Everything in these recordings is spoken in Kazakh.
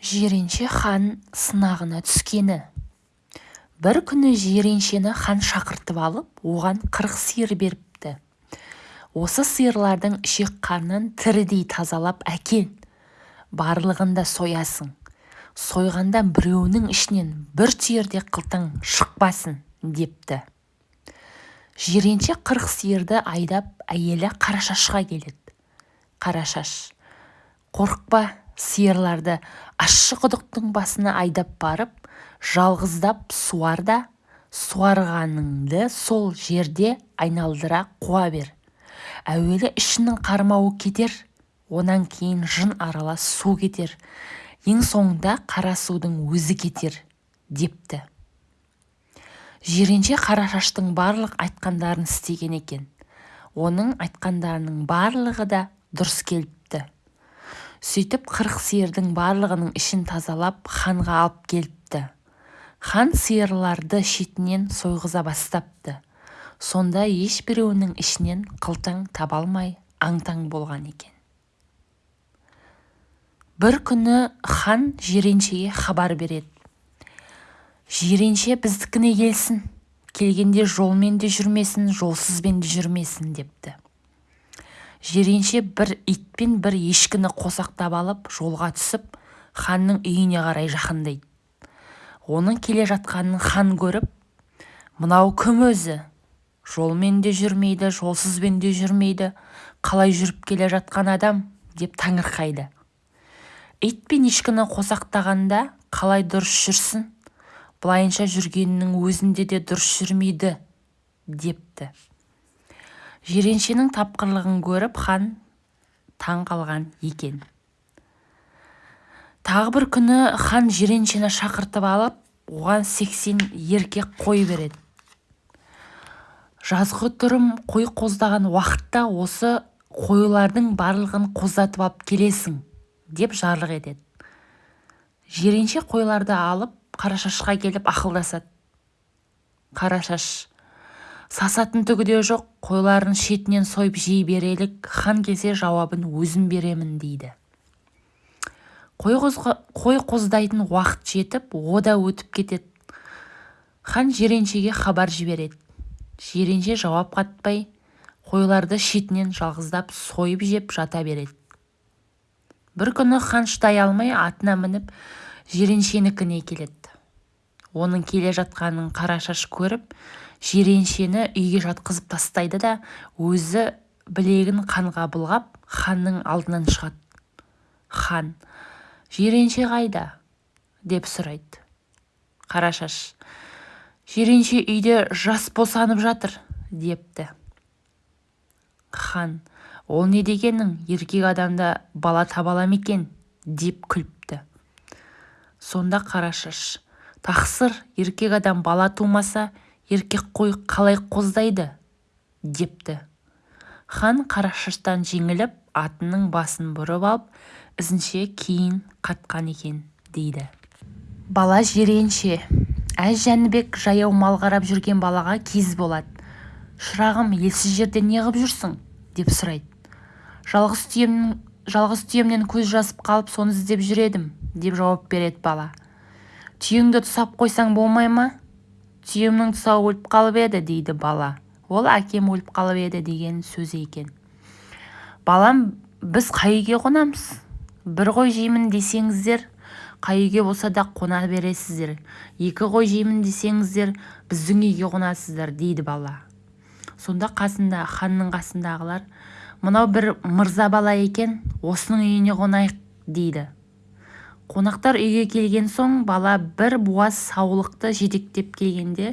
жиренше хан сынағына түскені. Бір күні жиреншені хан шақыртып алып оған қырық сиыр беріпті. Осы сиырлардың ішек-қанын тірідей тазалап әкел. Барлығын да соясың. Сойғанда біреуінің ішінен бір түйір де қылтың шықпасын депті. Жиренше қырық сиырды айдап әйелі қарашашқа келеді. Қарашаш қорықпа сиырларды ащы құдықтың басына айдап барып жалғыздап суар да суарғаныңды сол жерде айналдыра қуа бер. Әуелі ішінің қармауы кетер онан кейін жын аралас су кетер. Ең соңында қара судың өзі кетер депті. Жиренше қарашаштың барлық айтқандарын істеген екен. Оның айтқандарының барлығы да дұрыс келіпті сөйтіп қырық сиырдың барлығының ішін тазалап ханға алып келіпті. Хан сиырларды шетінен сойғыза бастапты. Сонда ешбіреуінің ішінен қылтың таба алмай аң-таң болған екен. Бір күні хан жиреншеге хабар береді. Жиренше біздікіне келсін. Келгенде жолмен де жүрмесін жолсызбен де жүрмесін депті. Жиренше бір ит пен бір ешкіні қосақтап алып жолға түсіп ханның үйіне қарай жақындайды. Оның келе жатқанын хан көріп мынау кім өзі? Жолмен де жүрмейді жолсызбен де жүрмейді қалай жүріп келе жатқан адам? деп таңырқайды. Ит пен ешкіні қосақтағанда қалай дұрыс жүрсін? Былайынша жүргенінің өзінде де дұрыс жүрмейді депті. Жиреншенің тапқырлығын көріп хан таң қалған екен. Тағы бір күні хан жиреншені шақыртып алып оған сексен еркек қой береді. Жазғытұрым қой қоздаған уақытта осы қойлардың барлығын қоздатып алып келесің деп жарлық етеді. Жиренше қойларды алып қарашашқа келіп ақылдасады. Қарашаш сасатын түгі де жоқ қойларын шетінен сойып жей берелік хан келсе жауабын өзім беремін дейді. Қой, қоздайтын уақыт жетіп о да өтіп кетеді. Хан жиреншеге хабар жібереді. Жиренше жауап қатпай қойларды шетінен жалғыздап сойып жеп жата береді. Бір күні хан шыдай алмай атына мініп жиреншенікіне келеді. Оның келе жатқанын қарашаш көріп жиреншені үйге жатқызып тастайды да өзі білегін қанға былғап ханның алдынан шығады хан жиренше қайда? деп сұрайды. Қарашаш жиренше үйде жас босанып жатыр депті. Хан ол не дегенің? Еркек адамда бала таба ала ма екен деп күліпті. Сонда қарашаш тақсыр еркек адам бала тумаса еркек қой қалай қоздайды? депті. Хан қарашаштан жеңіліп атының басын бұрып алып ізінше кейін қатқан екен дейді. Бала жиренше. Әз жәнібек жаяу мал қарап жүрген балаға кез болады шырағым елсіз жерде не ғып жүрсің? деп сұрайды. Жалғыз түйемнің жалғыз түйемнен көз жазып қалып соны іздеп жүр едім деп жауап береді бала. Түйеңді тұсап қойсаң болмай ма? Түйемнің тұсауы өліп қалып еді дейді бала. Ол әкем өліп қалып еді деген сөзі екен. Балам біз қай үйге қонамыз? Бір қой жеймін десеңіздер қай үйге болса да қона бересіздер. Екі қой жеймін десеңіздер біздің үйге қонасыздар дейді бала. Сонда қасында ханның қасындағылар мынау бір мырза бала екен осының үйіне қонайық дейді. Қонақтар үйге келген соң бала бір буаз саулықты жетектеп келгенде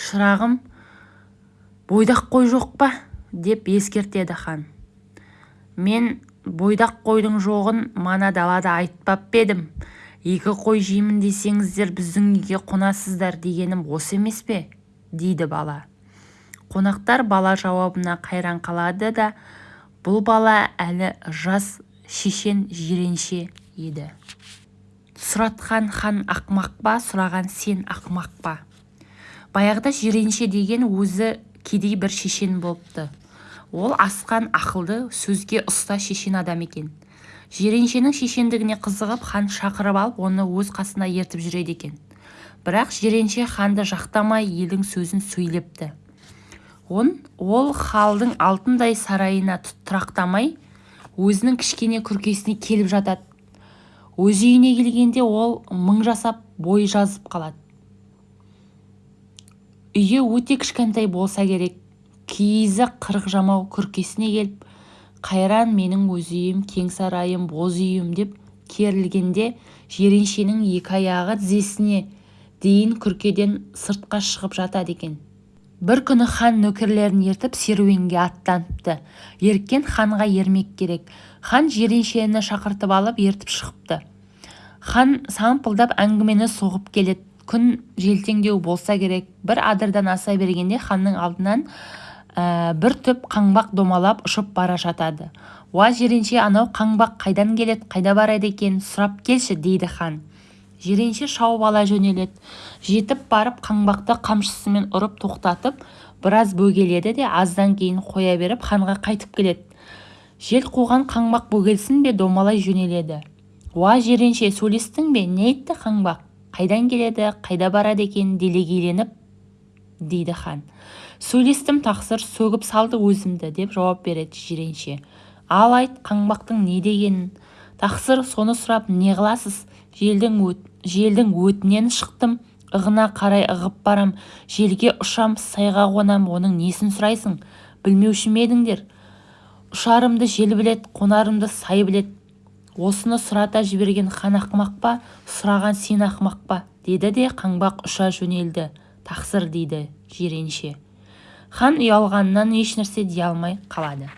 шырағым бойдақ қой жоқ па? деп ескертеді хан. Мен бойдақ қойдың жоғын мана далада айтпап па едім. Екі қой жеймін десеңіздер біздің үйге қонасыздар дегенім осы емес пе? дейді бала. Қонақтар бала жауабына қайран қалады да бұл бала әлі жас шешен жиренше еді сұратқан хан ақмақ па сұраған сен ақмақ па? Баяғыда жиренше деген өзі кедей бір шешен болыпты. Ол асқан ақылды сөзге ұста шешен адам екен. Жиреншенің шешендігіне қызығып хан шақырып алып оны өз қасына ертіп жүреді екен. Бірақ жиренше ханды жақтамай елдің сөзін сөйлепті. Он ол халдың алтындай сарайына тұрақтамай өзінің кішкене күркесіне келіп жатады өз үйіне келгенде ол мың жасап бой жазып қалады. Үйі өте кішкентай болса керек. Киізі қырық жамау күркесіне келіп қайран менің өз үйім кең сарайым боз үйім деп керілгенде жиреншенің екі аяғы тізесіне дейін күркеден сыртқа шығып жатады екен. Бір күні хан нөкерлерін ертіп серуенге аттаныпты. Еріккен ханға ермек керек. Хан жиреншені шақыртып алып ертіп шығыпты. Хан сампылдап әңгімені соғып келеді. Күн желтеңдеу болса керек. Бір адырдан аса бергенде ханның алдынан ә, бір түп қаңбақ домалап ұшып бара жатады. Уа жиренше анау қаңбақ қайдан келеді қайда барады екен? Сұрап келші дейді хан. Жиренше шауып ала жөнеледі. Жетіп барып қаңбақты қамшысымен ұрып тоқтатып біраз бөгеледі де аздан кейін қоя беріп ханға қайтып келеді. Жел қуған қаңбақ бөгелсін бе домалай жөнеледі. Уа жиренше сөйлестің бе? Не айтты қаңбақ? Қайдан келеді? Қайда барады екен? Делегейленіп дейді хан. Сөйлестім тақсыр сөгіп салды өзімді деп жауап береді жиренше. Ал айт қаңбақтың не дегенін? Тақсыр соны сұрап не қыласыз? Желдің өт желдің өтінен шықтым. Ығына қарай ығып барам. Желге ұшам сайға қонам. Оның несін сұрайсың? Білмеуші ме едіңдер? Ұшарымды жел білет қонарымды сай білет. Осыны сұрата жіберген хан ақымақ па сұраған сен ақымақ па? Деді де қаңбақ ұша жөнелді. Тақсыр дейді жиренше. Хан ұялғанынан ешнәрсе дей алмай қалады.